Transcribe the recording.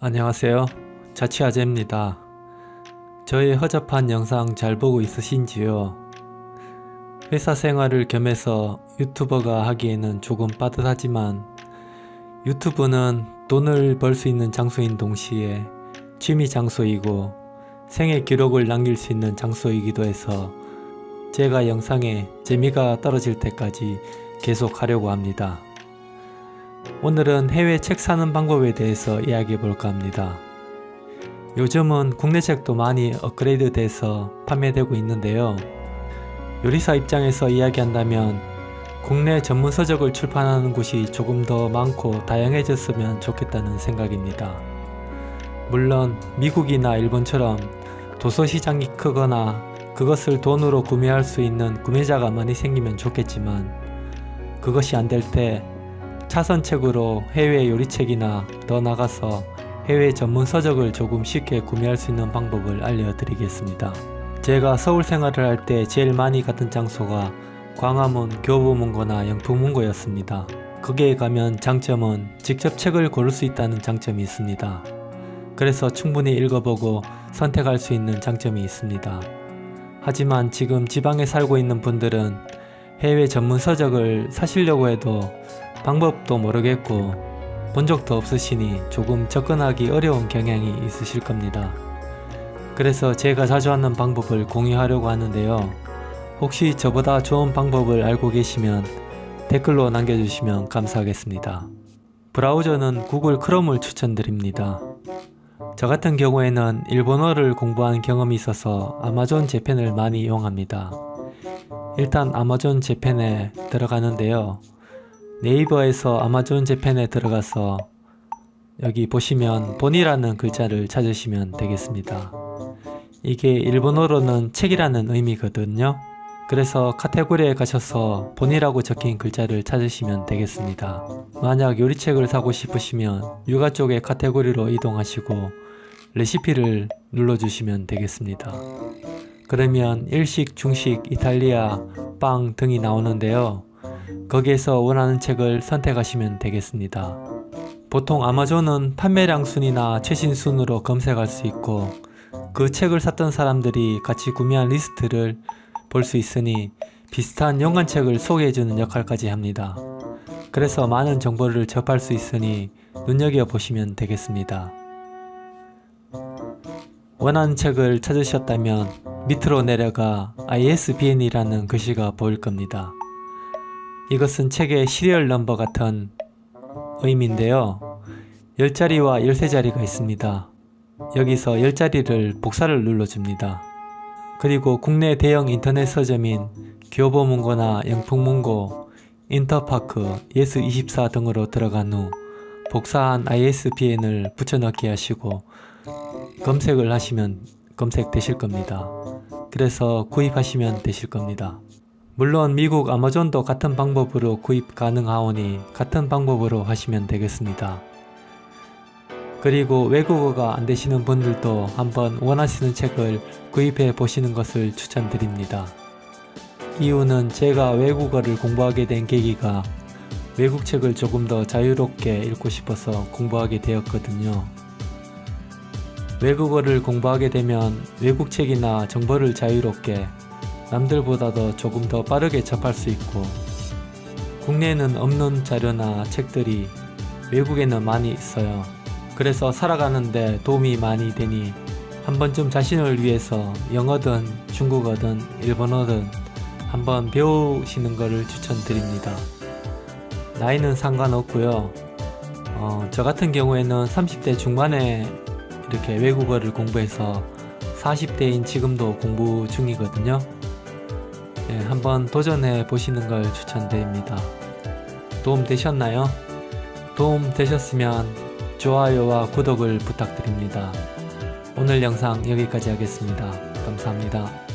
안녕하세요. 자취아재입니다. 저의 허접한 영상 잘 보고 있으신지요? 회사 생활을 겸해서 유튜버가 하기에는 조금 빠듯하지만 유튜브는 돈을 벌 수 있는 장소인 동시에 취미 장소이고 생애 기록을 남길 수 있는 장소이기도 해서 제가 영상에 재미가 떨어질 때까지 계속 하려고 합니다 오늘은 해외 책 사는 방법에 대해서 이야기해 볼까 합니다. 요즘은 국내 책도 많이 업그레이드 돼서 판매되고 있는데요. 요리사 입장에서 이야기한다면 국내 전문 서적을 출판하는 곳이 조금 더 많고 다양해졌으면 좋겠다는 생각입니다. 물론 미국이나 일본처럼 도서 시장이 크거나 그것을 돈으로 구매할 수 있는 구매자가 많이 생기면 좋겠지만 그것이 안 될 때 차선책으로 해외 요리책이나 더 나가서 해외 전문 서적을 조금 쉽게 구매할 수 있는 방법을 알려드리겠습니다. 제가 서울 생활을 할 때 제일 많이 갔던 장소가 광화문, 교보문고나 영풍문고였습니다. 거기에 가면 장점은 직접 책을 고를 수 있다는 장점이 있습니다. 그래서 충분히 읽어보고 선택할 수 있는 장점이 있습니다. 하지만 지금 지방에 살고 있는 분들은 해외 전문 서적을 사시려고 해도 방법도 모르겠고 본 적도 없으시니 조금 접근하기 어려운 경향이 있으실 겁니다. 그래서 제가 자주 하는 방법을 공유하려고 하는데요. 혹시 저보다 좋은 방법을 알고 계시면 댓글로 남겨주시면 감사하겠습니다. 브라우저는 구글 크롬을 추천드립니다. 저 같은 경우에는 일본어를 공부한 경험이 있어서 아마존 재팬을 많이 이용합니다. 일단 아마존 재팬에 들어가는데요. 네이버에서 아마존 재팬에 들어가서 여기 보시면 본이라는 글자를 찾으시면 되겠습니다. 이게 일본어로는 책이라는 의미거든요. 그래서 카테고리에 가셔서 본이라고 적힌 글자를 찾으시면 되겠습니다. 만약 요리책을 사고 싶으시면 육아 쪽의 카테고리로 이동하시고 레시피를 눌러주시면 되겠습니다. 그러면 일식, 중식, 이탈리아, 빵 등이 나오는데요. 거기에서 원하는 책을 선택하시면 되겠습니다. 보통 아마존은 판매량 순이나 최신 순으로 검색할 수 있고 그 책을 샀던 사람들이 같이 구매한 리스트를 볼 수 있으니 비슷한 연관책을 소개해주는 역할까지 합니다. 그래서 많은 정보를 접할 수 있으니 눈여겨보시면 되겠습니다. 원하는 책을 찾으셨다면 밑으로 내려가 ISBN이라는 글씨가 보일 겁니다. 이것은 책의 시리얼 넘버 같은 의미인데요. 10자리와 13자리가 있습니다. 여기서 10자리를 복사를 눌러줍니다. 그리고 국내 대형 인터넷 서점인 교보문고나 영풍문고, 인터파크, 예스24 등으로 들어간 후 복사한 ISBN을 붙여넣기 하시고 검색을 하시면 검색되실 겁니다. 그래서 구입하시면 되실 겁니다. 물론 미국 아마존도 같은 방법으로 구입 가능하오니 같은 방법으로 하시면 되겠습니다. 그리고 외국어가 안되시는 분들도 한번 원하시는 책을 구입해 보시는 것을 추천드립니다. 이유는 제가 외국어를 공부하게 된 계기가 외국 책을 조금 더 자유롭게 읽고 싶어서 공부하게 되었거든요. 외국어를 공부하게 되면 외국 책이나 정보를 자유롭게 남들보다도 조금 더 빠르게 접할 수 있고 국내에는 없는 자료나 책들이 외국에는 많이 있어요. 그래서 살아가는데 도움이 많이 되니 한 번쯤 자신을 위해서 영어든 중국어든 일본어든 한번 배우시는 것을 추천드립니다. 나이는 상관없고요. 어, 저 같은 경우에는 30대 중반에 이렇게 외국어를 공부해서 40대인 지금도 공부 중이거든요. 네, 한번 도전해 보시는 걸 추천드립니다. 도움 되셨나요? 도움 되셨으면 좋아요와 구독을 부탁드립니다. 오늘 영상 여기까지 하겠습니다. 감사합니다.